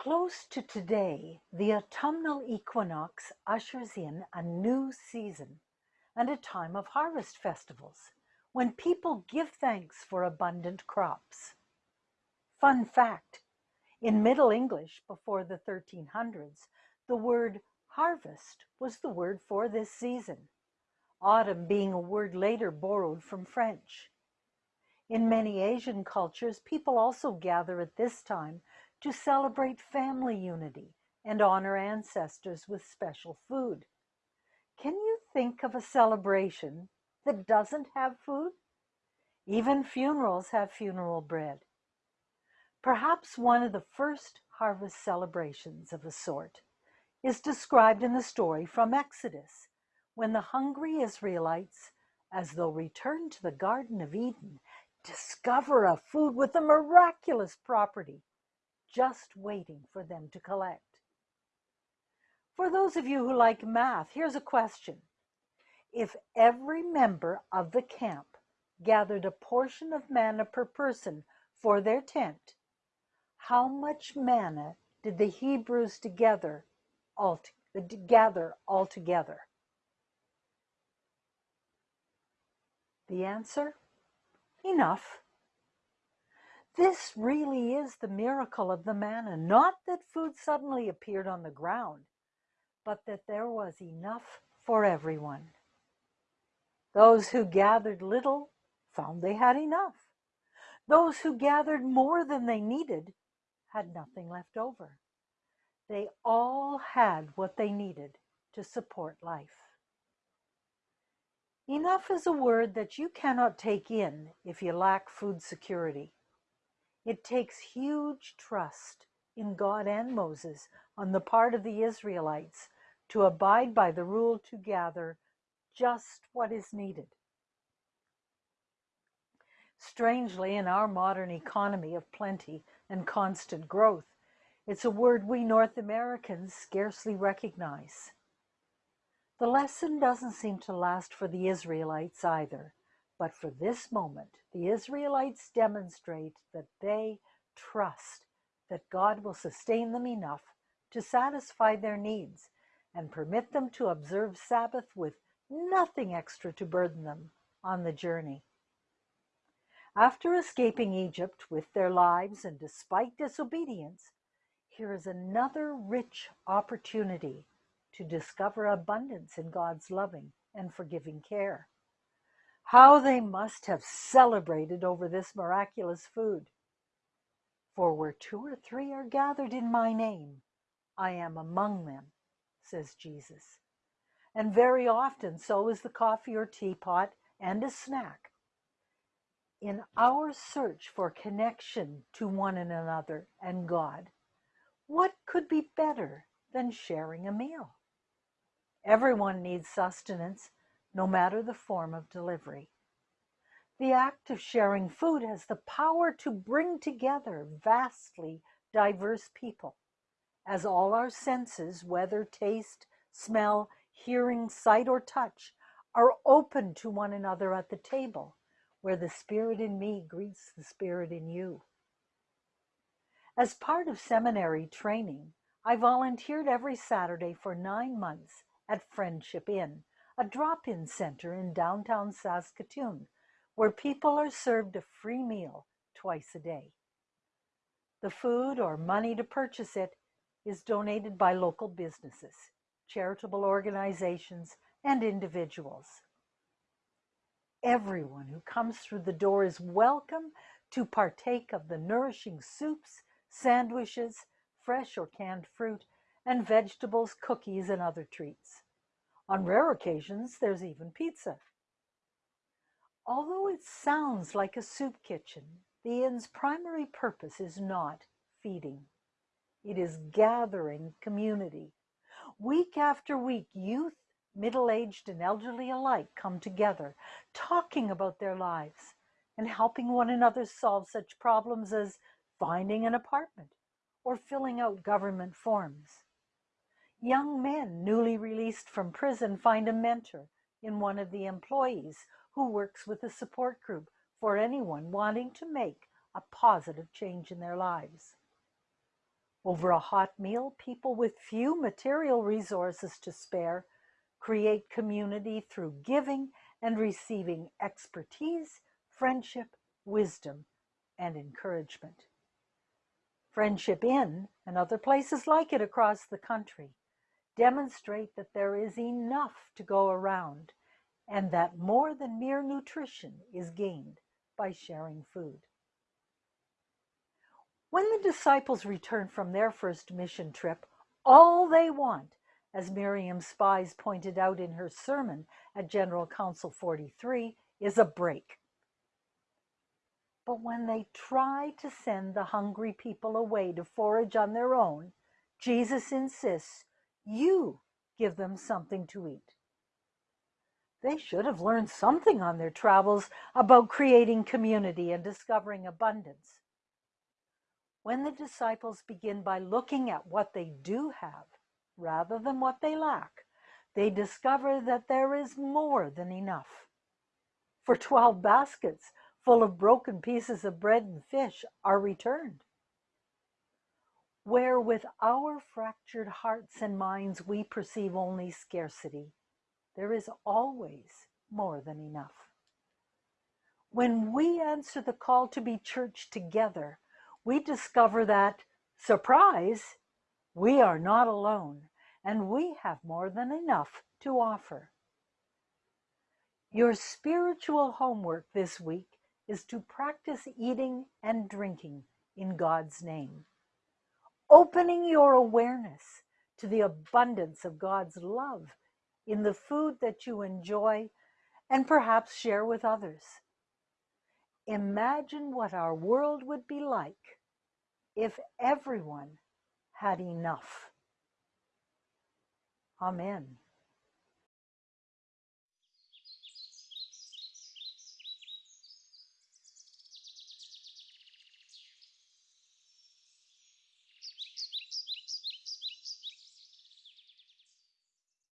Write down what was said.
Close to today, the autumnal equinox ushers in a new season and a time of harvest festivals when people give thanks for abundant crops. Fun fact in Middle English before the 1300s, the word harvest was the word for this season, autumn being a word later borrowed from French. In many Asian cultures, people also gather at this time to celebrate family unity and honor ancestors with special food. Can you think of a celebration that doesn't have food? Even funerals have funeral bread. Perhaps one of the first harvest celebrations of a sort is described in the story from Exodus, when the hungry Israelites, as though returned to the Garden of Eden, discover a food with a miraculous property just waiting for them to collect. For those of you who like math, here's a question. If every member of the camp gathered a portion of manna per person for their tent, how much manna did the Hebrews together all uh, gather all together? The answer? Enough. This really is the miracle of the manna, not that food suddenly appeared on the ground, but that there was enough for everyone. Those who gathered little found they had enough. Those who gathered more than they needed had nothing left over. They all had what they needed to support life. Enough is a word that you cannot take in if you lack food security. It takes huge trust in God and Moses on the part of the Israelites to abide by the rule to gather just what is needed. Strangely, in our modern economy of plenty and constant growth, it's a word we North Americans scarcely recognize. The lesson doesn't seem to last for the Israelites either. But for this moment, the Israelites demonstrate that they trust that God will sustain them enough to satisfy their needs and permit them to observe Sabbath with nothing extra to burden them on the journey. After escaping Egypt with their lives and despite disobedience, here is another rich opportunity to discover abundance in God's loving and forgiving care. How they must have celebrated over this miraculous food. For where two or three are gathered in my name, I am among them, says Jesus. And very often so is the coffee or teapot and a snack. In our search for connection to one another and God, what could be better than sharing a meal? Everyone needs sustenance no matter the form of delivery. The act of sharing food has the power to bring together vastly diverse people, as all our senses, whether taste, smell, hearing, sight, or touch, are open to one another at the table, where the Spirit in me greets the Spirit in you. As part of seminary training, I volunteered every Saturday for nine months at Friendship Inn a drop in center in downtown Saskatoon where people are served a free meal twice a day. The food or money to purchase it is donated by local businesses, charitable organizations, and individuals. Everyone who comes through the door is welcome to partake of the nourishing soups, sandwiches, fresh or canned fruit, and vegetables, cookies, and other treats. On rare occasions, there's even pizza. Although it sounds like a soup kitchen, the inn's primary purpose is not feeding. It is gathering community. Week after week, youth, middle aged, and elderly alike come together, talking about their lives and helping one another solve such problems as finding an apartment or filling out government forms. Young men newly released from prison find a mentor in one of the employees who works with a support group for anyone wanting to make a positive change in their lives. Over a hot meal, people with few material resources to spare create community through giving and receiving expertise, friendship, wisdom, and encouragement. Friendship Inn and other places like it across the country demonstrate that there is enough to go around and that more than mere nutrition is gained by sharing food. When the disciples return from their first mission trip, all they want, as Miriam Spies pointed out in her sermon at General Council 43, is a break. But when they try to send the hungry people away to forage on their own, Jesus insists you give them something to eat. They should have learned something on their travels about creating community and discovering abundance. When the disciples begin by looking at what they do have rather than what they lack, they discover that there is more than enough. For 12 baskets full of broken pieces of bread and fish are returned. Where with our fractured hearts and minds we perceive only scarcity, there is always more than enough. When we answer the call to be church together, we discover that, surprise, we are not alone and we have more than enough to offer. Your spiritual homework this week is to practice eating and drinking in God's name, opening your awareness to the abundance of God's love in the food that you enjoy and perhaps share with others. Imagine what our world would be like if everyone had enough. Amen.